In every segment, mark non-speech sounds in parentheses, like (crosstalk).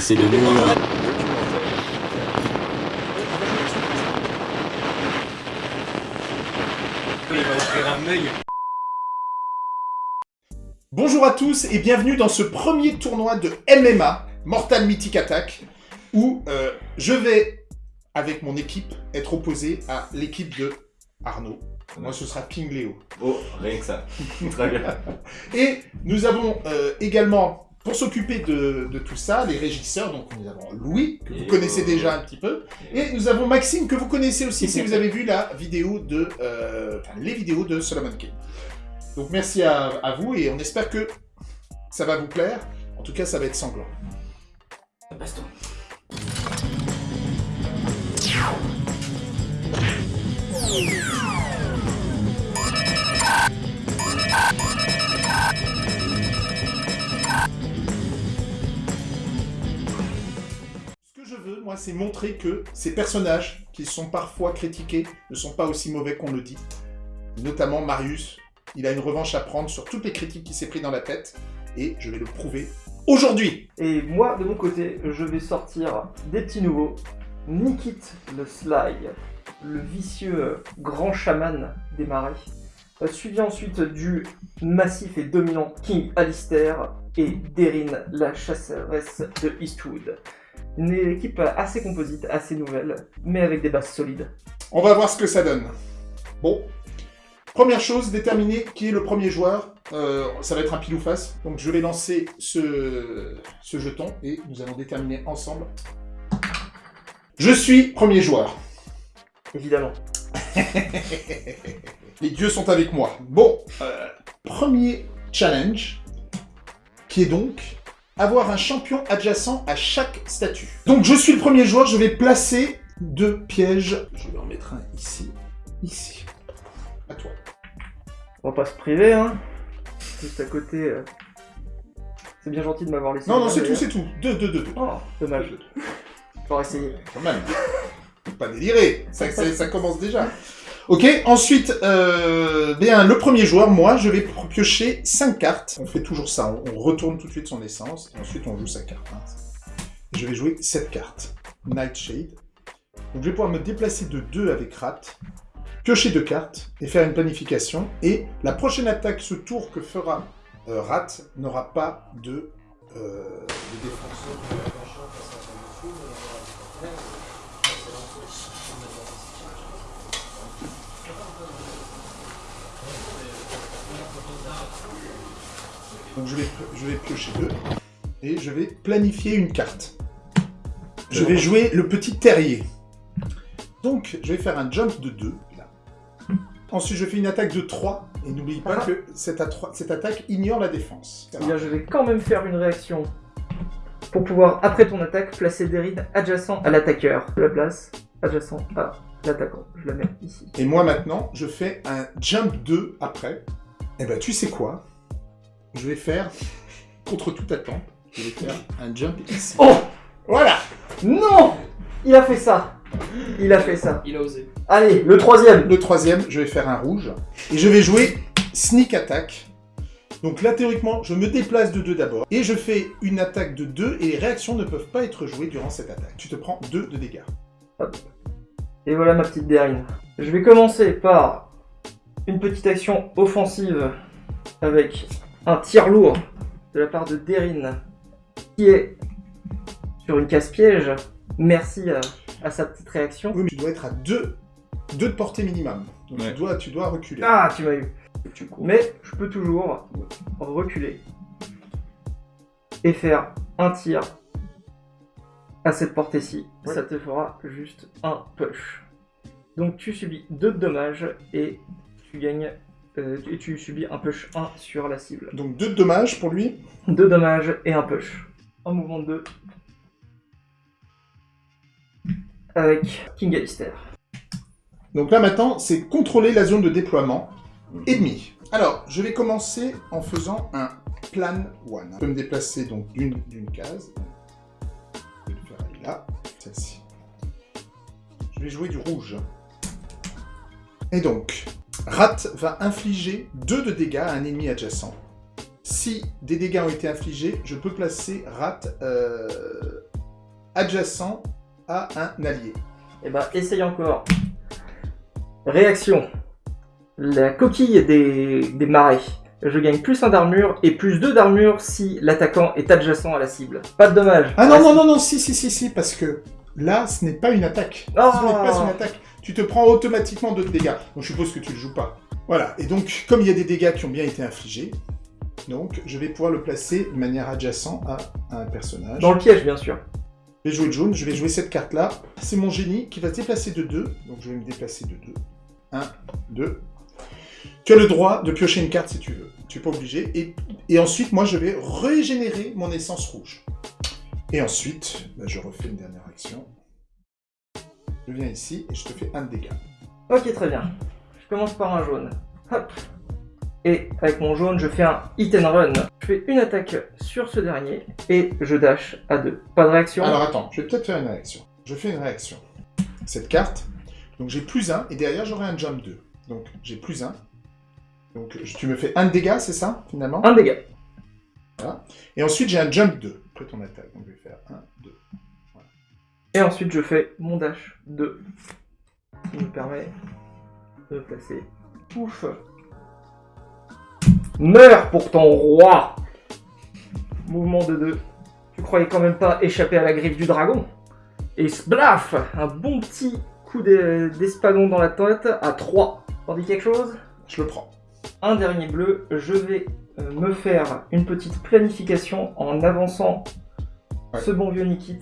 Essaye de nous... Bonjour à tous et bienvenue dans ce premier tournoi de MMA, Mortal Mythic Attack, où euh, je vais, avec mon équipe, être opposé à l'équipe de Arnaud. Moi, ce sera Ping Léo. Oh, rien que ça. Très bien. (laughs) Et nous avons euh, également, pour s'occuper de, de tout ça, les régisseurs, donc nous avons Louis, que vous Et connaissez déjà un petit peu, et nous avons Maxime, que vous connaissez aussi si vous (laughs) avez vu la vidéo de, euh, enfin, les vidéos de Solomon King. Donc merci à, à vous, et on espère que ça va vous plaire. En tout cas, ça va être sanglant. Baston. Moi, c'est montrer que ces personnages, qui sont parfois critiqués, ne sont pas aussi mauvais qu'on le dit. Notamment Marius, il a une revanche à prendre sur toutes les critiques qu'il s'est pris dans la tête, et je vais le prouver aujourd'hui. Et moi, de mon côté, je vais sortir des petits nouveaux. Nikit le Sly, le vicieux grand chaman des marais. Euh, Suivi ensuite du massif et dominant King Alistair et Derin, la chasseresse de Eastwood. Une équipe assez composite, assez nouvelle, mais avec des bases solides. On va voir ce que ça donne. Bon, première chose, déterminer qui est le premier joueur. Euh, ça va être un pile ou face. Donc je vais lancer ce, ce jeton et nous allons déterminer ensemble. Je suis premier joueur. Évidemment. (laughs) Les dieux sont avec moi. Bon, euh, premier challenge, qui est donc avoir un champion adjacent à chaque statut. Donc je suis le premier joueur, je vais placer deux pièges. Je vais en mettre un ici, ici. À toi. On va pas se priver, hein. Juste à côté. euh, C'est bien gentil de m'avoir laissé. Non, non, là, c'est tout, d'ailleurs. c'est tout. Deux, deux, deux, deux. Oh, dommage. J'aurais essayé. Quand même. Faut pas délirer. Ça, ça- ça commence déjà. Ok, ensuite, euh, bien, le premier joueur, moi, je vais piocher 5 cartes. On fait toujours ça, on, retourne tout de suite son essence, ensuite on joue sa carte. hein. Je vais jouer 7 cartes. Nightshade. Donc je vais pouvoir me déplacer de 2 avec Rat, piocher 2 cartes, et faire une planification. Et la prochaine attaque, ce tour que fera euh, Rat, n'aura pas de, euh, de. Donc je vais, je vais piocher deux. Et je vais planifier une carte. Je vais jouer le petit terrier. Donc je vais faire un jump de 2. Ensuite je fais une attaque de 3. Et n'oublie pas Ah. que cette, attaque ignore la défense. Eh bien, je vais quand même faire une réaction pour pouvoir, après ton attaque, placer des rides adjacents à l'attaqueur. La place adjacent à l'attaquant. Je la mets ici. Et moi maintenant, je fais un jump 2 après. Et ben tu sais quoi? Je vais faire, contre toute attente, je vais faire un jump ici. Oh Voilà Non Il a fait ça Il a fait ça. Il a osé. Allez, le troisième Le troisième, je vais faire un rouge. Et je vais jouer Sneak Attack. Donc là, théoriquement, je me déplace de 2 d'abord. Et je fais une attaque de 2 et les réactions ne peuvent pas être jouées durant cette attaque. Tu te prends 2 de dégâts. Et voilà ma petite derrine. Je vais commencer par une petite action offensive avec un tir lourd de la part de Derine qui est sur une casse-piège. Merci à, à sa petite réaction. Oui, mais tu dois être à 2 de portée minimum. Donc Ouais. tu, dois, tu dois reculer. Ah, tu m'as eu. Tu. Mais je peux toujours reculer et faire un tir à cette portée-ci. Ouais. Ça te fera juste un push. Donc tu subis deux dommages et tu gagnes euh, et tu subis un push 1 sur la cible. Donc 2 de dommages pour lui. Deux dommages et un push. Un mouvement de 2 avec King Alistair. Donc là maintenant, c'est contrôler la zone de déploiement ennemi. Alors, je vais commencer en faisant un plan one. Je peux me déplacer donc d'une case. Là, celle-ci. Je vais jouer du rouge. Et donc, Rat va infliger 2 de dégâts à un ennemi adjacent. si des dégâts ont été infligés, je peux placer rat euh, adjacent à un allié. Et bah, essaye encore. Réaction. La coquille des, des marais. Je gagne plus 1 d'armure et plus 2 d'armure si l'attaquant est adjacent à la cible. Pas de dommage. Ah non, non, non, non, si, si, si, si, parce que là, ce n'est pas une attaque. Oh. Ce n'est pas une attaque. Tu te prends automatiquement d'autres dégâts. Donc je suppose que tu le joues pas. Voilà, et donc, comme il y a des dégâts qui ont bien été infligés, donc je vais pouvoir le placer de manière adjacente à un personnage. Dans le piège, bien sûr. Je vais jouer jaune, je vais jouer cette carte-là. C'est mon génie qui va se déplacer de 2. Donc je vais me déplacer de 2. 1, 2. Tu as le droit de piocher une carte si tu veux. Tu n'es pas obligé. Et, et ensuite, moi, je vais régénérer mon essence rouge. Et ensuite, bah, je refais une dernière action. Je viens ici et je te fais un de dégâts. Ok, très bien. Je commence par un jaune. Hop. Et avec mon jaune, je fais un hit and run. Je fais une attaque sur ce dernier et je dash à 2. Pas de réaction Alors attends, je vais peut-être faire une réaction. Je fais une réaction. Cette carte, donc j'ai plus 1 et derrière j'aurai un jump 2. Donc j'ai plus 1. Donc tu me fais un de dégâts, c'est ça finalement Un dégât. Et ensuite j'ai un jump 2 après ton attaque. Donc je vais faire 1, 2. Et ensuite, je fais mon dash 2. Qui me permet de me placer. Ouf. Meurs pour ton roi Mouvement de 2. Tu croyais quand même pas échapper à la griffe du dragon Et sblaf Un bon petit coup d'e- d'espadon dans la tête à 3. T'en dis quelque chose? Je le prends. Un dernier bleu, je vais euh, me faire une petite planification en avançant Ouais. ce bon vieux Nikit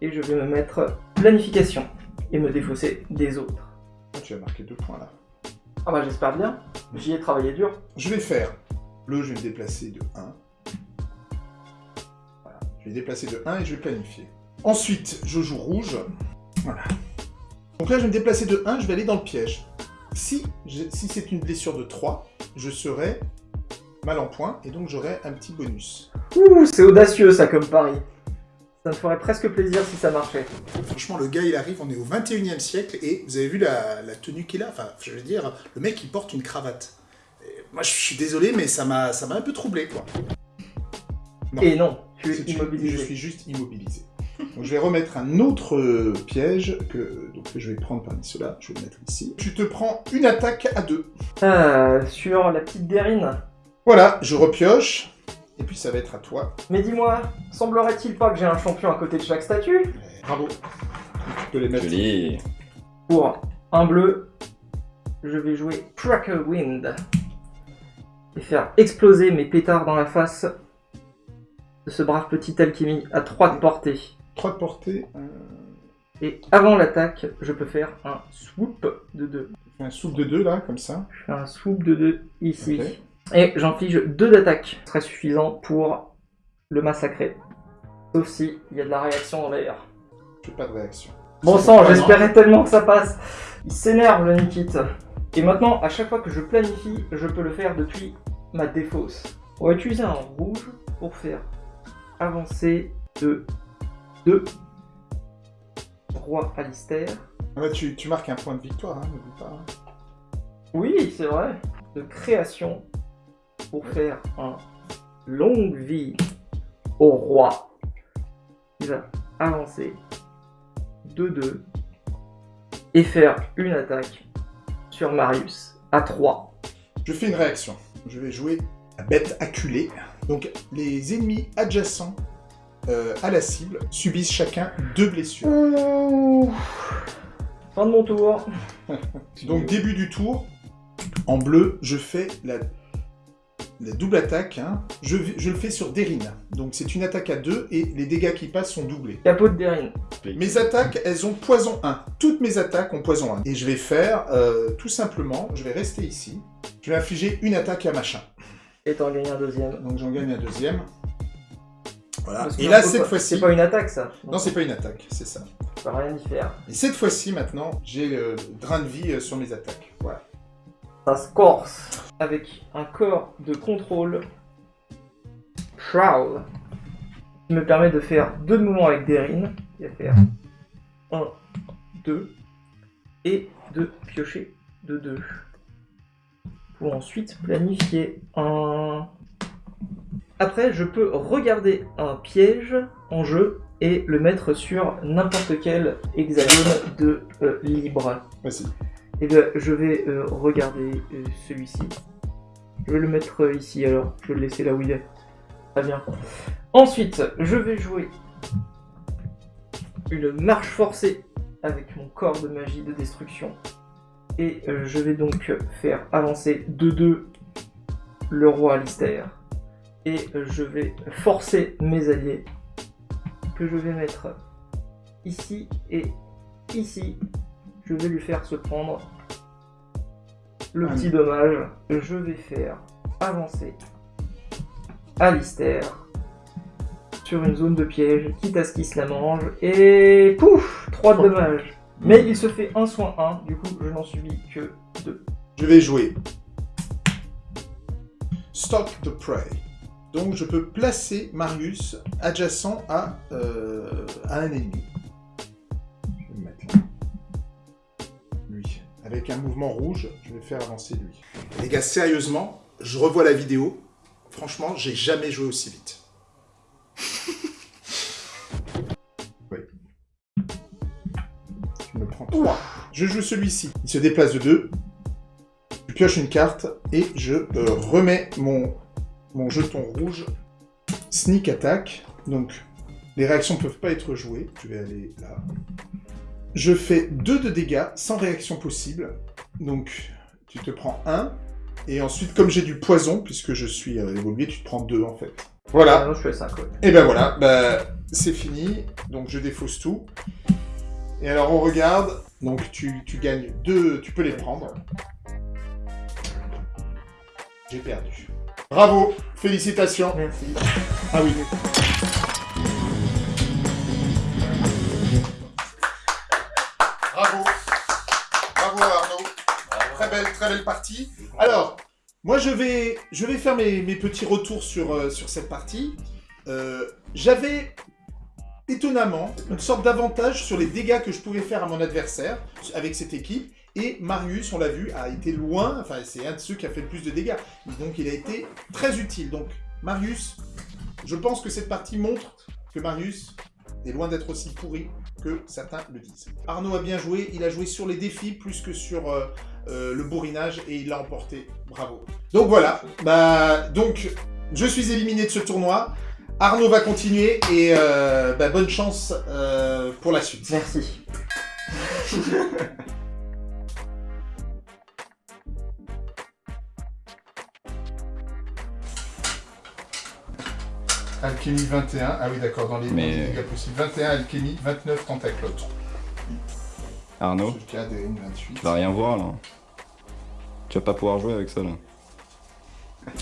et je vais me mettre planification et me défausser des autres. Tu as marqué deux points là. Ah bah j'espère bien, j'y ai travaillé dur. Je vais faire bleu, je vais me déplacer de 1. Voilà. Je vais déplacer de 1 et je vais planifier. Ensuite, je joue rouge. Voilà. Donc là, je vais me déplacer de 1, je vais aller dans le piège. Si, si c'est une blessure de 3, je serai mal en point et donc j'aurai un petit bonus. Ouh, c'est audacieux ça comme pari. Ça me ferait presque plaisir si ça marchait. Franchement, le gars, il arrive, on est au 21e siècle, et vous avez vu la, la tenue qu'il a? Enfin, je veux dire, le mec, il porte une cravate. Et moi, je suis désolé, mais ça m'a un peu troublé, quoi. Non. Et non, tu es immobilisé. Je suis juste immobilisé. Donc, je vais remettre un autre euh, piège que, donc, que je vais prendre parmi ceux-là. Je vais le mettre ici. Tu te prends une attaque à deux. Ah, sur la petite Derine. Voilà, je repioche. Et puis, ça va être à toi. Mais dis-moi, semblerait-il pas que j'ai un champion à côté de chaque statue? Bravo. Tu peux les mettre. Joli. Pour un bleu, je vais jouer Cracker Wind et faire exploser mes pétards dans la face de ce brave petit alchimie à 3 de portée. 3 de portée. euh, Et avant l'attaque, je peux faire un swoop de 2. un souffle de 2 là, comme ça. Je fais un swoop de 2 ici. Ok. Et j'inflige 2 d'attaque. Ce serait suffisant pour le massacrer. Sauf si il y a de la réaction dans l'air. Je fais pas de réaction. Bon sang, j'espérais tellement que ça passe. Il s'énerve le Nikit. Et maintenant, à chaque fois que je planifie, je peux le faire depuis ma défausse. On va utiliser un rouge pour faire avancer de 2 roi Alistair. Ah bah, tu, tu marques un point de victoire, hein, n'oublie pas. hein. Oui, c'est vrai. De création pour faire un longue vie au roi. Il va avancer 2-2 et faire une attaque sur Marius à 3. Je fais une réaction. Je vais jouer la bête acculée. Donc, les ennemis adjacents euh, à la cible subissent chacun deux blessures. Ouh. Fin de mon tour. (laughs) Donc, début du tour, en bleu, je fais la, la double attaque. hein. Je, le fais sur Derine. Donc, c'est une attaque à deux et les dégâts qui passent sont doublés. Capot de Derine. Mes attaques, elles ont poison 1. Toutes mes attaques ont poison 1. Et je vais faire, euh, tout simplement, je vais rester ici. Je vais infliger une attaque à machin. Et t'en gagnes un deuxième. Donc j'en gagne un deuxième. Voilà. Et là, cette fois-ci... C'est pas une attaque ça. Non, c'est pas une attaque, c'est ça. On peut rien y faire. Et cette fois-ci, maintenant, j'ai le drain de vie euh, sur mes attaques. Voilà. Ça se corse avec un corps de contrôle Prowl qui me permet de faire deux mouvements avec Derine. Il va faire 1, 2 et de piocher de 2. Pour ensuite planifier 1, Après, je peux regarder un piège en jeu et le mettre sur n'importe quel hexagone de euh, libre. Vas-y. Et bien, je vais euh, regarder euh, celui-ci. Je vais le mettre ici alors. Je vais le laisser là où il est. Très bien. Ensuite, je vais jouer une marche forcée avec mon corps de magie de destruction. Et je vais donc faire avancer de 2 le roi Alistair. Et je vais forcer mes alliés que je vais mettre ici et ici. Je vais lui faire se prendre le petit dommage. Je vais faire avancer Alistair sur une zone de piège, quitte à ce qu'il se la mange. Et pouf 3 de dommages. Mais il se fait un soin 1, du coup je n'en subis que 2. Je vais jouer Stock the Prey. Donc je peux placer Marius adjacent à, euh, un ennemi. Je vais le mettre. Lui. Avec un mouvement rouge, je vais faire avancer lui. Les gars, sérieusement, je revois la vidéo. Franchement, j'ai jamais joué aussi vite. (laughs) oui. Je me prends 3. Je joue celui-ci. Il se déplace de 2. Je pioche une carte et je euh, remets mon, mon jeton rouge. Sneak attack. Donc, les réactions ne peuvent pas être jouées. Je vais aller là. Je fais 2 de dégâts sans réaction possible. Donc, tu te prends 1. Et ensuite, comme j'ai du poison, puisque je suis euh, évolué, tu te prends 2 en fait. Voilà. Ah non, je suis à 5, ouais. Et ben voilà, bah, c'est fini. Donc je défausse tout. Et alors on regarde. Donc tu, tu gagnes deux, tu peux les prendre. J'ai perdu. Bravo, félicitations. Merci. Ah oui. Bravo. Bravo Arnaud. Très belle, très belle partie. Alors, moi je vais, je vais faire mes, mes petits retours sur, euh, sur cette partie. Euh, J'avais étonnamment une sorte d'avantage sur les dégâts que je pouvais faire à mon adversaire avec cette équipe. Et Marius, on l'a vu, a été loin, enfin c'est un de ceux qui a fait le plus de dégâts. Donc il a été très utile. Donc Marius, je pense que cette partie montre que Marius est loin d'être aussi pourri que certains le disent. Arnaud a bien joué, il a joué sur les défis plus que sur euh, euh, le bourrinage et il l'a emporté. Bravo. Donc voilà, bah donc je suis éliminé de ce tournoi. Arnaud va continuer et euh, bah, bonne chance pour la suite. Merci. (laughs) Alchimie 21, ah oui d'accord, dans les, Mais- dégâts possibles. 21 alchimie, 29 tentaclotes. Arnaud, Jusqu'à ADN 28. tu vas rien voir là. Tu vas pas pouvoir jouer avec ça là. (laughs)